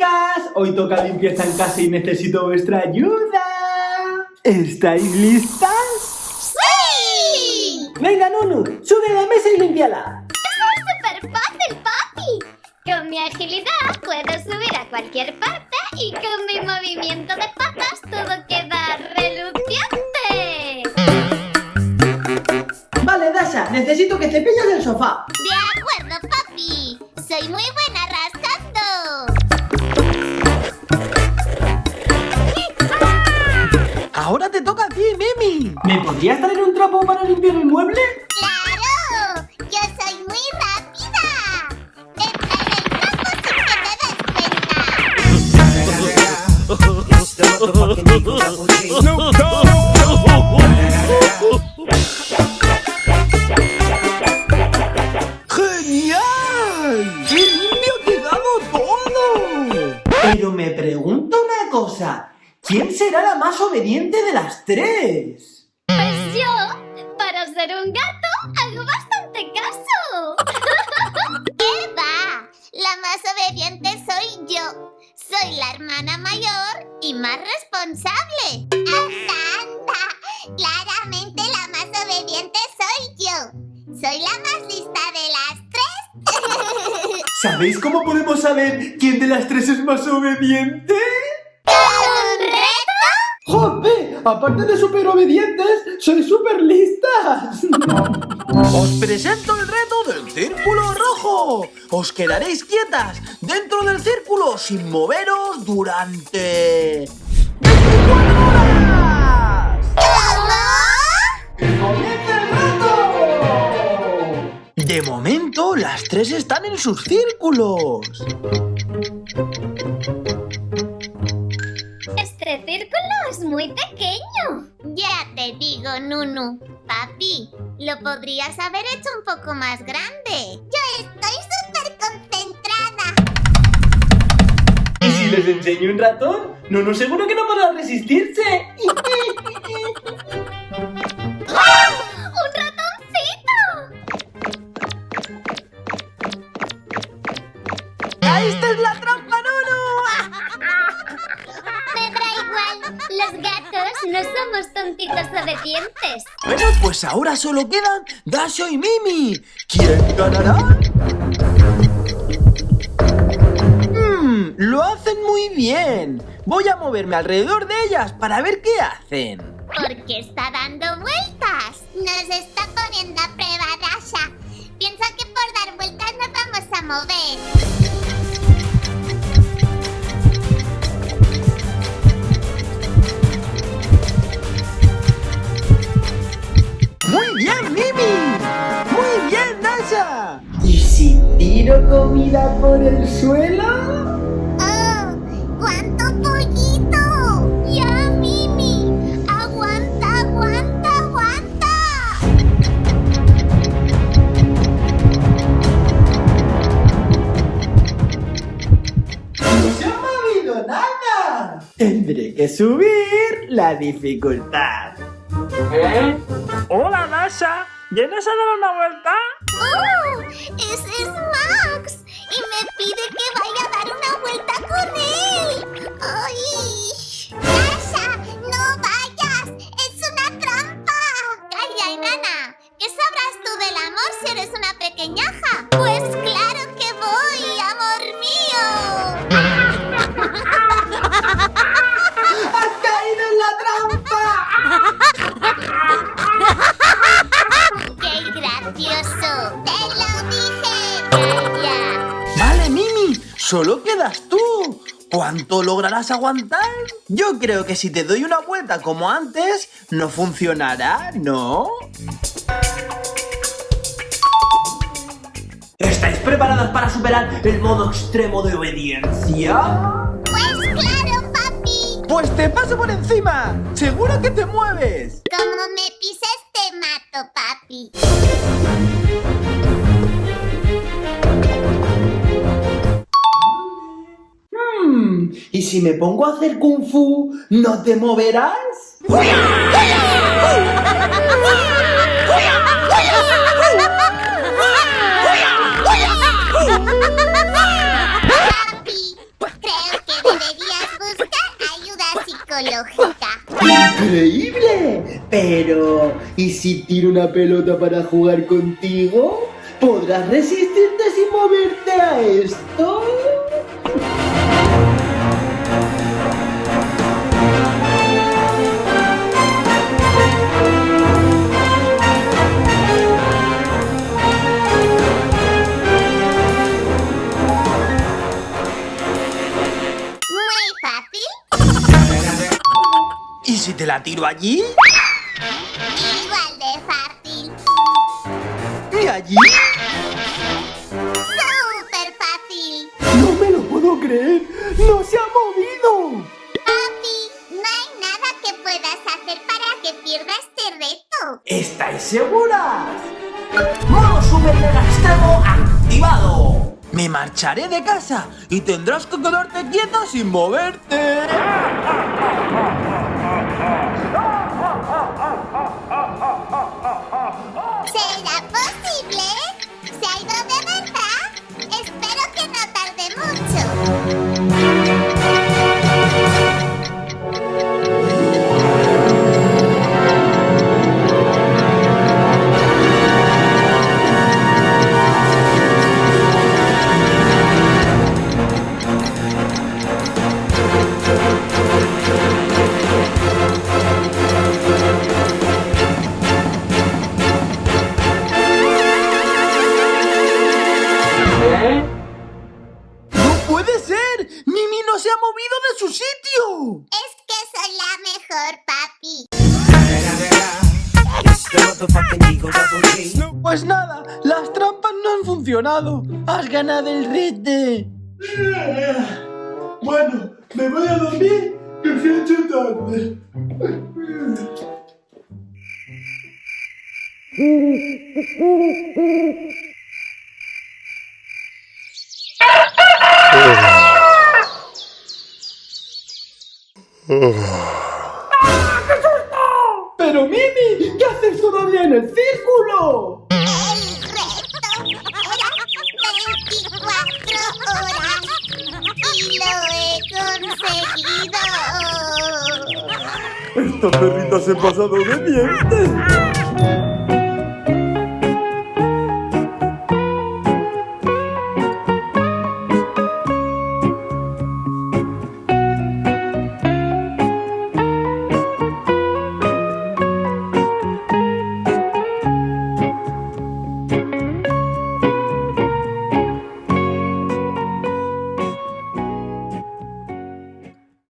chicas! Hoy toca limpieza en casa y necesito vuestra ayuda. ¿Estáis listas? ¡Sí! Venga, Nunu, sube a la mesa y límpiala. ¡Eso es súper fácil, papi! Con mi agilidad puedo subir a cualquier parte y con mi movimiento de patas todo queda reluciente. Vale, Dasha, necesito que cepilles el sofá. De acuerdo, papi. Soy muy buena ¿Me podrías traer un trapo para limpiar el mueble? ¡Claro! ¡Yo soy muy rápida! ¡Entra en el trapo sin que te des cuenta! ¡Genial! ¡Qué limpio ha quedado todo! Pero me pregunto una cosa. ¿Quién será la más obediente de las tres? Yo, para ser un gato, hago bastante caso. ¿Qué va? La más obediente soy yo. Soy la hermana mayor y más responsable. ¡Anda, anda! Claramente la más obediente soy yo. Soy la más lista de las tres. ¿Sabéis cómo podemos saber quién de las tres es más obediente? ¿Un reto? ¡Jope! Aparte de súper obedientes, soy súper listas. Os presento el reto del círculo rojo. Os quedaréis quietas dentro del círculo sin moveros durante... 24 horas. ¡Comienza el reto! De momento, las tres están en sus círculos. Círculo es muy pequeño. Ya te digo, Nunu. Papi, lo podrías haber hecho un poco más grande. Yo estoy súper concentrada. ¿Y si les enseño un ratón? No, no, seguro que no podrá resistirse. Los gatos no somos tontitos obedientes. Bueno, pues ahora solo quedan Dasho y Mimi. ¿Quién ganará? Hmm, lo hacen muy bien. Voy a moverme alrededor de ellas para ver qué hacen. Porque está dando vueltas. Nos está poniendo a prueba, Dasha. Piensa que por dar vueltas nos vamos a mover. Comida por el suelo? ¡Oh! ¡Cuánto pollito! ¡Ya, Mimi! ¡Aguanta, aguanta, aguanta! ¡No se ha movido nada! Tendré que subir la dificultad. Hola, Dasha. ¿Vienes a dar una vuelta? ¡Oh! ¡Ese es Max! Y me pide que vaya a dar una vuelta con él. Solo quedas tú. ¿Cuánto lograrás aguantar? Yo creo que si te doy una vuelta como antes, no funcionará, ¿no? ¿Estáis preparadas para superar el modo extremo de obediencia? Pues claro, papi. Pues te paso por encima. Seguro que te mueves. Como me pises te mato, papi. ¿Y si me pongo a hacer kung fu, no te moverás? Papi, creo ecológica. ¡Increíble! Pero, ¿y si tiro una pelota para jugar contigo? ¿Podrás resistirte sin moverte a esto? ¿Y si te la tiro allí? Igual de fácil. ¿Y allí? Súper fácil. ¡No me lo puedo creer! ¡No se ha movido! Papi, no hay nada que puedas hacer para que pierda este reto. ¿Estáis seguras? ¡Modo super mega extremo activado! Me marcharé de casa y tendrás que quedarte quieta sin moverte. Es que soy la mejor, papi. Pues nada, las trampas no han funcionado. Has ganado el rete. Bueno, me voy a dormir, que se ha hecho tarde. ¡Pero Mimi! ¿Qué haces todavía en el círculo? El reto era 24 horas y lo he conseguido. Esta perrita se ha pasado de dientes.